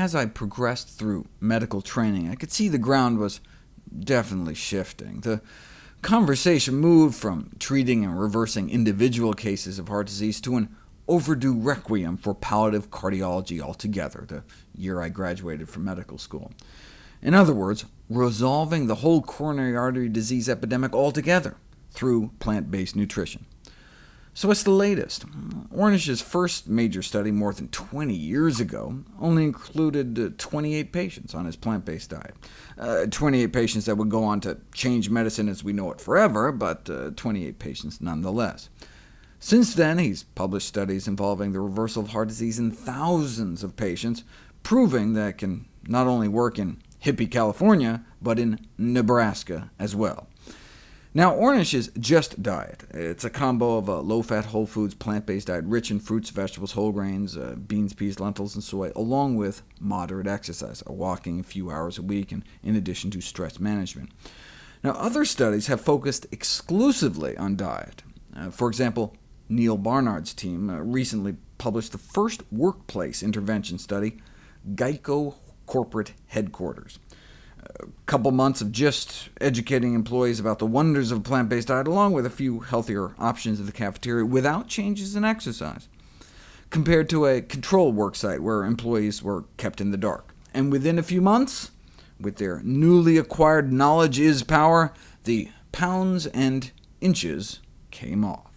as I progressed through medical training, I could see the ground was definitely shifting. The conversation moved from treating and reversing individual cases of heart disease to an overdue requiem for palliative cardiology altogether, the year I graduated from medical school. In other words, resolving the whole coronary artery disease epidemic altogether through plant-based nutrition. So what's the latest? Ornish's first major study more than 20 years ago only included uh, 28 patients on his plant-based diet. Uh, 28 patients that would go on to change medicine as we know it forever, but uh, 28 patients nonetheless. Since then, he's published studies involving the reversal of heart disease in thousands of patients, proving that it can not only work in hippie California, but in Nebraska as well. Now, Ornish is Just diet. It's a combo of a low-fat, whole foods, plant-based diet rich in fruits, vegetables, whole grains, uh, beans, peas, lentils, and soy, along with moderate exercise, a walking a few hours a week, and in addition to stress management. Now, other studies have focused exclusively on diet. Uh, for example, Neal Barnard's team uh, recently published the first workplace intervention study, Geico Corporate Headquarters couple months of just educating employees about the wonders of a plant-based diet, along with a few healthier options at the cafeteria, without changes in exercise, compared to a control worksite where employees were kept in the dark. And within a few months, with their newly acquired knowledge is power, the pounds and inches came off.